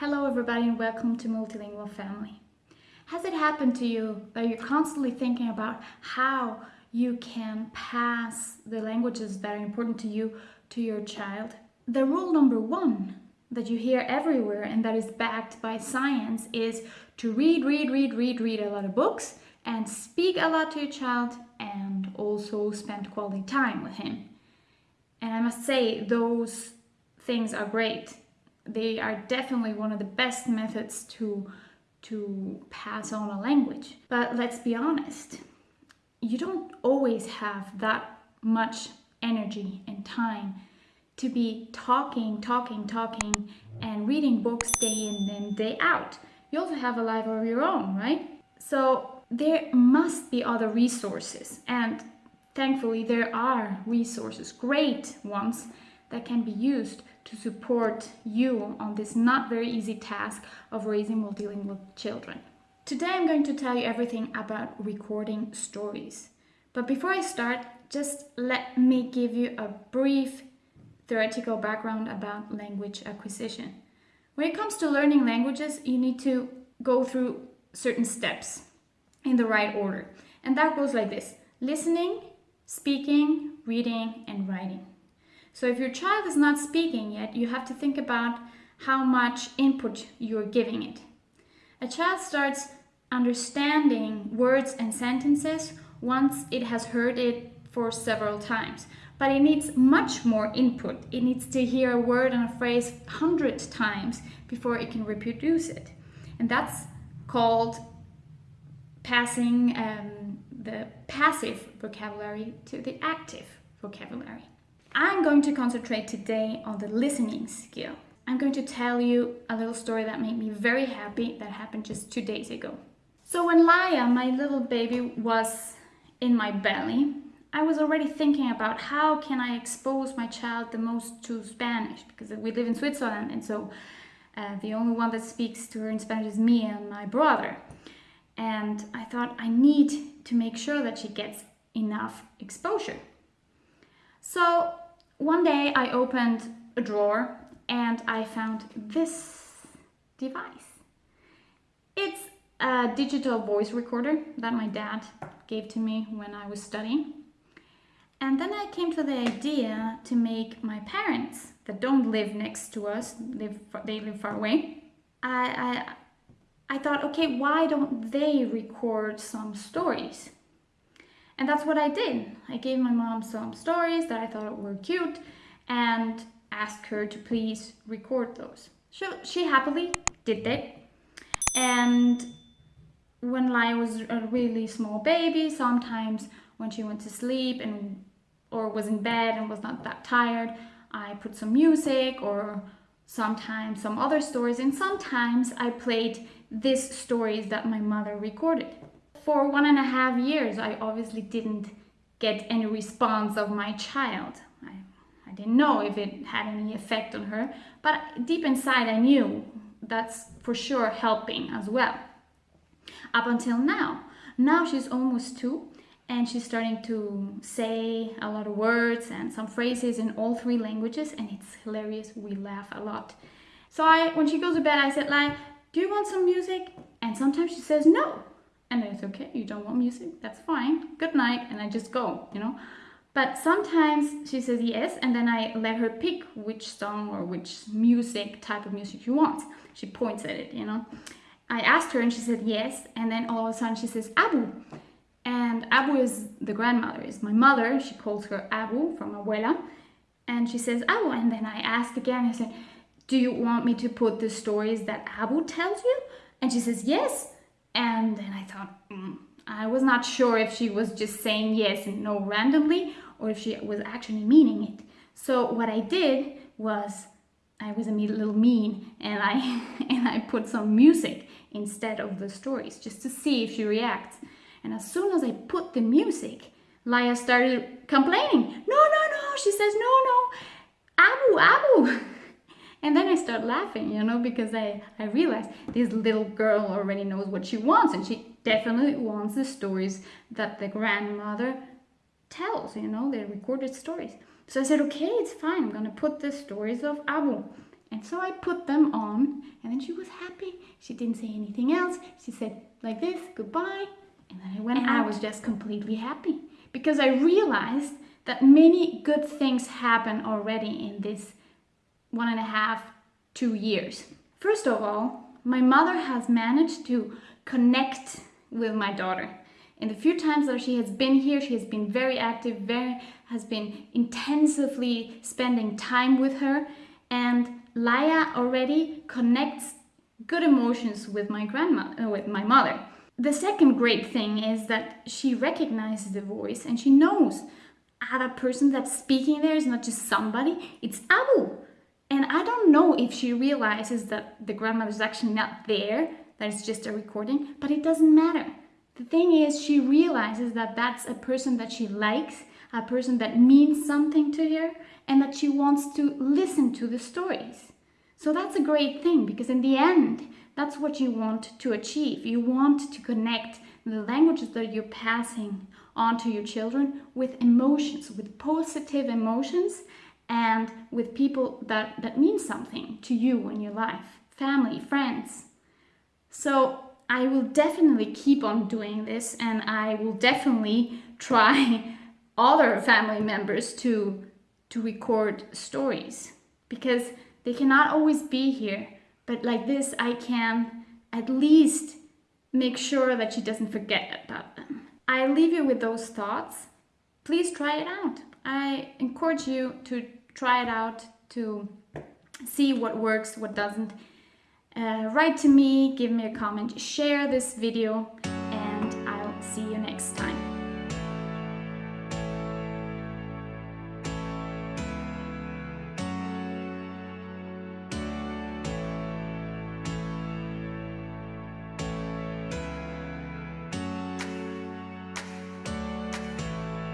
Hello everybody and welcome to Multilingual Family. Has it happened to you that you're constantly thinking about how you can pass the languages that are important to you to your child? The rule number one that you hear everywhere and that is backed by science is to read, read, read, read, read a lot of books and speak a lot to your child and also spend quality time with him. And I must say, those things are great. They are definitely one of the best methods to, to pass on a language. But let's be honest, you don't always have that much energy and time to be talking, talking, talking, and reading books day in and day out. You also have a life of your own, right? So there must be other resources, and thankfully there are resources, great ones, that can be used to support you on this not very easy task of raising multilingual children. Today I'm going to tell you everything about recording stories. But before I start, just let me give you a brief theoretical background about language acquisition. When it comes to learning languages, you need to go through certain steps in the right order. And that goes like this. Listening, speaking, reading, and writing. So if your child is not speaking yet, you have to think about how much input you're giving it. A child starts understanding words and sentences once it has heard it for several times but it needs much more input. It needs to hear a word and a phrase hundred times before it can reproduce it. And that's called passing um, the passive vocabulary to the active vocabulary. I'm going to concentrate today on the listening skill. I'm going to tell you a little story that made me very happy that happened just two days ago. So when Laia, my little baby, was in my belly, I was already thinking about how can I expose my child the most to Spanish because we live in Switzerland and so uh, the only one that speaks to her in Spanish is me and my brother. And I thought I need to make sure that she gets enough exposure. So one day I opened a drawer and I found this device. It's a digital voice recorder that my dad gave to me when I was studying. And then I came to the idea to make my parents that don't live next to us, live they live far away. I, I, I thought, okay, why don't they record some stories? And that's what I did. I gave my mom some stories that I thought were cute and asked her to please record those. So she happily did that. And when Laia was a really small baby, sometimes when she went to sleep and or was in bed and was not that tired, I put some music or sometimes some other stories and sometimes I played these stories that my mother recorded. For one and a half years I obviously didn't get any response of my child. I, I didn't know if it had any effect on her, but deep inside I knew that's for sure helping as well. Up until now. Now she's almost two and she's starting to say a lot of words and some phrases in all three languages and it's hilarious we laugh a lot so i when she goes to bed i said like do you want some music and sometimes she says no and it's okay you don't want music that's fine good night and i just go you know but sometimes she says yes and then i let her pick which song or which music type of music she wants she points at it you know i asked her and she said yes and then all of a sudden she says abu and Abu is the grandmother, is my mother. She calls her Abu from Abuela. And she says Abu. And then I ask again, I said, do you want me to put the stories that Abu tells you? And she says, yes. And then I thought, mm. I was not sure if she was just saying yes and no randomly or if she was actually meaning it. So what I did was I was a little mean and I and I put some music instead of the stories just to see if she reacts. And as soon as I put the music, Laia started complaining. No, no, no. She says, no, no. Abu, Abu. And then I start laughing, you know, because I, I realized this little girl already knows what she wants and she definitely wants the stories that the grandmother tells, you know, the recorded stories. So I said, okay, it's fine. I'm going to put the stories of Abu And so I put them on, and then she was happy. She didn't say anything else. She said, like this, goodbye. And then I went And out. I was just completely happy because I realized that many good things happen already in this one and a half, two years. First of all, my mother has managed to connect with my daughter. In the few times that she has been here, she has been very active, very has been intensively spending time with her, and Laia already connects good emotions with my grandma, uh, with my mother. The second great thing is that she recognizes the voice and she knows ah, that person that's speaking there is not just somebody, it's Abu. And I don't know if she realizes that the grandmother is actually not there, that it's just a recording, but it doesn't matter. The thing is, she realizes that that's a person that she likes, a person that means something to her, and that she wants to listen to the stories. So that's a great thing because in the end, that's what you want to achieve. You want to connect the languages that you're passing on to your children with emotions, with positive emotions, and with people that, that mean something to you in your life family, friends. So I will definitely keep on doing this, and I will definitely try other family members to to record stories because they cannot always be here. But like this i can at least make sure that she doesn't forget about them. I leave you with those thoughts. Please try it out. I encourage you to try it out to see what works what doesn't. Uh, write to me give me a comment share this video and i'll see you next time